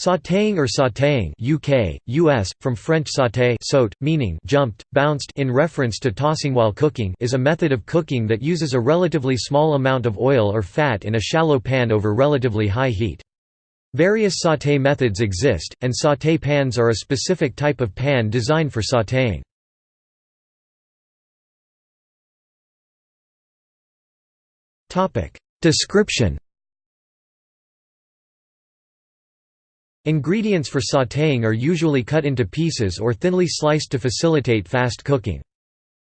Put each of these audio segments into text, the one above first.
Sautéing or sautéing UK, US, from French sauté saute, meaning jumped, bounced in reference to tossing while cooking is a method of cooking that uses a relatively small amount of oil or fat in a shallow pan over relatively high heat. Various sauté methods exist, and sauté pans are a specific type of pan designed for sautéing. Description Ingredients for sautéing are usually cut into pieces or thinly sliced to facilitate fast cooking.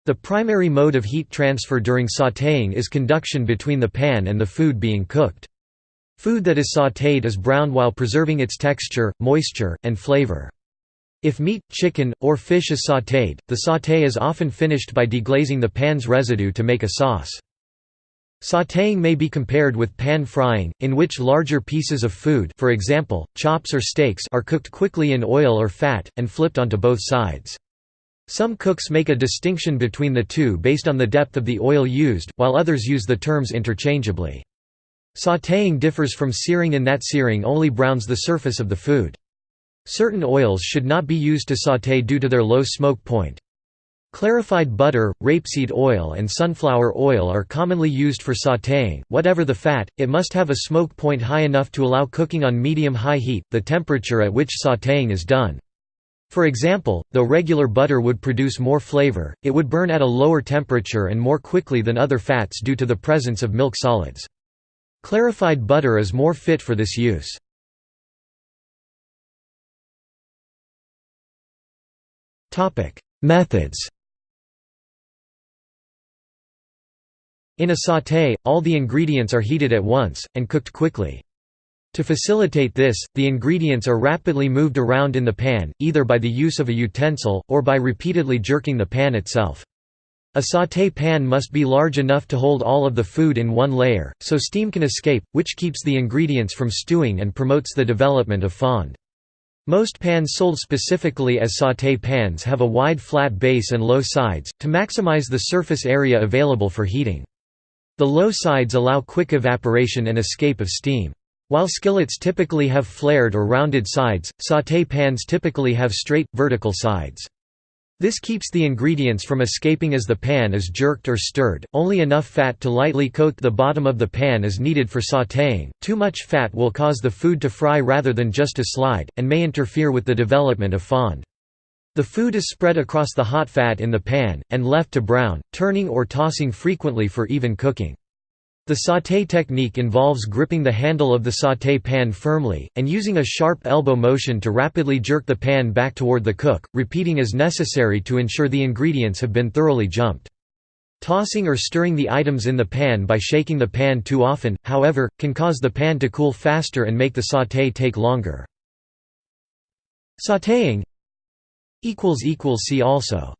The primary mode of heat transfer during sautéing is conduction between the pan and the food being cooked. Food that is sautéed is browned while preserving its texture, moisture, and flavor. If meat, chicken, or fish is sautéed, the sauté is often finished by deglazing the pan's residue to make a sauce. Sautéing may be compared with pan frying, in which larger pieces of food for example, chops or steaks are cooked quickly in oil or fat, and flipped onto both sides. Some cooks make a distinction between the two based on the depth of the oil used, while others use the terms interchangeably. Sautéing differs from searing in that searing only browns the surface of the food. Certain oils should not be used to sauté due to their low smoke point. Clarified butter, rapeseed oil and sunflower oil are commonly used for sautéing. Whatever the fat, it must have a smoke point high enough to allow cooking on medium-high heat, the temperature at which sautéing is done. For example, though regular butter would produce more flavor, it would burn at a lower temperature and more quickly than other fats due to the presence of milk solids. Clarified butter is more fit for this use. Methods In a sauté, all the ingredients are heated at once, and cooked quickly. To facilitate this, the ingredients are rapidly moved around in the pan, either by the use of a utensil, or by repeatedly jerking the pan itself. A sauté pan must be large enough to hold all of the food in one layer, so steam can escape, which keeps the ingredients from stewing and promotes the development of fond. Most pans sold specifically as sauté pans have a wide flat base and low sides, to maximize the surface area available for heating. The low sides allow quick evaporation and escape of steam. While skillets typically have flared or rounded sides, sauté pans typically have straight, vertical sides. This keeps the ingredients from escaping as the pan is jerked or stirred. Only enough fat to lightly coat the bottom of the pan is needed for sautéing. Too much fat will cause the food to fry rather than just to slide, and may interfere with the development of fond. The food is spread across the hot fat in the pan, and left to brown, turning or tossing frequently for even cooking. The sauté technique involves gripping the handle of the sauté pan firmly, and using a sharp elbow motion to rapidly jerk the pan back toward the cook, repeating as necessary to ensure the ingredients have been thoroughly jumped. Tossing or stirring the items in the pan by shaking the pan too often, however, can cause the pan to cool faster and make the sauté take longer. Sautéing See also